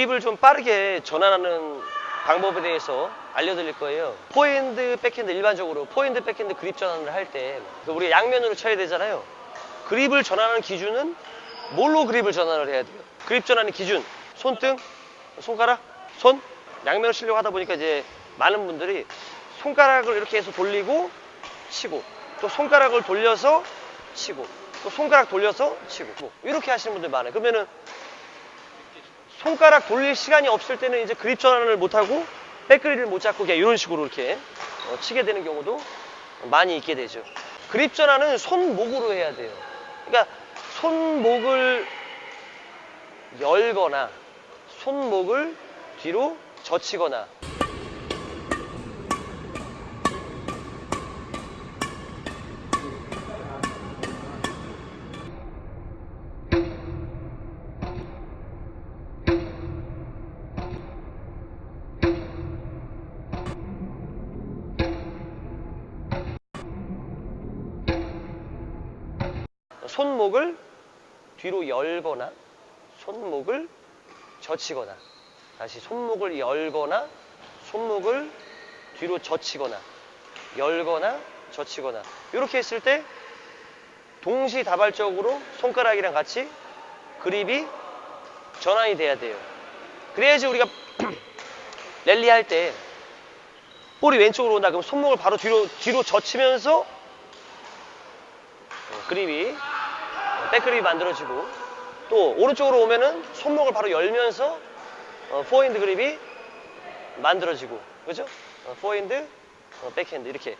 그립을 좀 빠르게 전환하는 방법에 대해서 알려드릴 거예요. 포핸드, 백핸드 일반적으로 포핸드, 백핸드 그립 전환을 할 때 우리가 양면으로 쳐야 되잖아요. 그립을 전환하는 기준은 뭘로 그립을 전환을 해야 돼요? 그립 전환의 기준 손등, 손가락, 손 양면을 치려고 하다 보니까 이제 많은 분들이 손가락을 이렇게 해서 돌리고 치고 또 손가락을 돌려서 치고 또 손가락 돌려서 치고 뭐 이렇게 하시는 분들 많아요. 그러면은 손가락 돌릴 시간이 없을 때는 이제 그립 전환을 못하고 백그립을 못 잡고 그냥 이런 식으로 이렇게 어, 치게 되는 경우도 많이 있게 되죠. 그립 전환은 손목으로 해야 돼요. 그러니까 손목을 열거나 손목을 뒤로 젖히거나 손목을 뒤로 열거나 손목을 젖히거나 다시 손목을 열거나 손목을 뒤로 젖히거나 열거나 젖히거나 이렇게 했을 때 동시다발적으로 손가락이랑 같이 그립이 전환이 돼야 돼요. 그래야지 우리가 랠리 할 때 볼이 왼쪽으로 온다 그럼 손목을 바로 뒤로 뒤로 젖히면서 어, 그립이 백그립이 만들어지고 또 오른쪽으로 오면은 손목을 바로 열면서 어, 포핸드 그립이 만들어지고 그죠? 어, 포핸드, 어, 백핸드 이렇게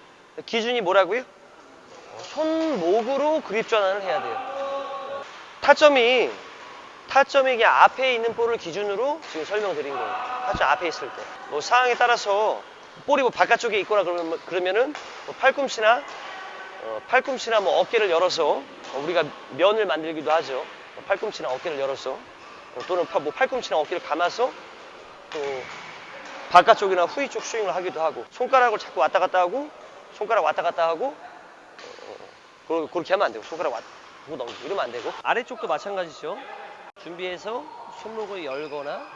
기준이 뭐라고요? 어, 손목으로 그립 전환을 해야 돼요. 타점이 타점이 이게 앞에 있는 볼을 기준으로 지금 설명드린 거예요. 타점 앞에 있을 때. 뭐 상황에 따라서 볼이 뭐 바깥쪽에 있거나 그러면, 그러면은 뭐 팔꿈치나 어, 팔꿈치나 뭐 어깨를 열어서 어, 우리가 면을 만들기도 하죠. 어, 팔꿈치나 어깨를 열어서 어, 또는 파- 뭐 팔꿈치나 어깨를 감아서 또 바깥쪽이나 후위 쪽 스윙을 하기도 하고 손가락을 자꾸 왔다 갔다 하고 손가락 왔다 갔다 하고 어, 그- 그렇게 하면 안 되고 손가락 왔다 하고 넘기고 이러면 안 되고 아래쪽도 마찬가지죠. 준비해서 손목을 열거나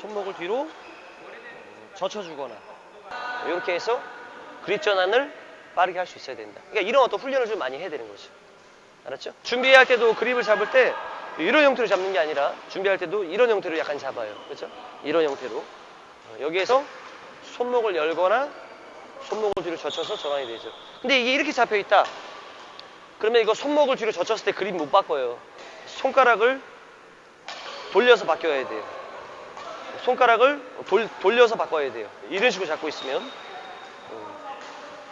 손목을 뒤로 어, 젖혀주거나 이렇게 해서 그립 전환을 빠르게 할 수 있어야 된다. 그러니까 이런 어떤 훈련을 좀 많이 해야 되는 거죠. 알았죠? 준비할 때도 그립을 잡을 때 이런 형태로 잡는 게 아니라 준비할 때도 이런 형태로 약간 잡아요. 그렇죠? 이런 형태로. 어, 여기에서 손목을 열거나 손목을 뒤로 젖혀서 전환이 되죠. 근데 이게 이렇게 잡혀 있다. 그러면 이거 손목을 뒤로 젖혔을 때 그립 못 바꿔요. 손가락을 돌려서 바뀌어야 돼요. 손가락을 돌, 돌려서 바꿔야 돼요. 이런 식으로 잡고 있으면 음,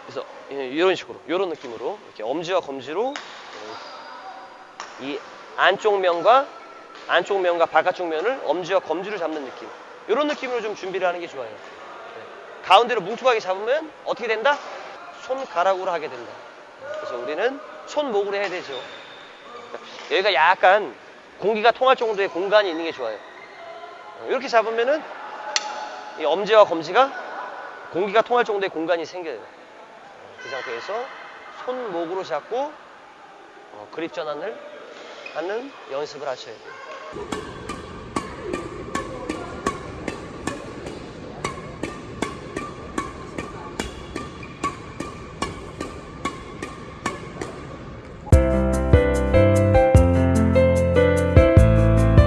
그래서 예, 이런 식으로 이런 느낌으로 이렇게 엄지와 검지로 어, 이 안쪽 면과 안쪽 면과 바깥쪽 면을 엄지와 검지로 잡는 느낌 이런 느낌으로 좀 준비를 하는 게 좋아요 네. 가운데로 뭉툭하게 잡으면 어떻게 된다? 손가락으로 하게 된다 그래서 우리는 손목으로 해야 되죠 여기가 약간 공기가 통할 정도의 공간이 있는 게 좋아요 어, 이렇게 잡으면은 이 엄지와 검지가 공기가 통할 정도의 공간이 생겨요. 그 상태에서 손목으로 잡고 어, 그립 전환을 하는 연습을 하셔야 돼요.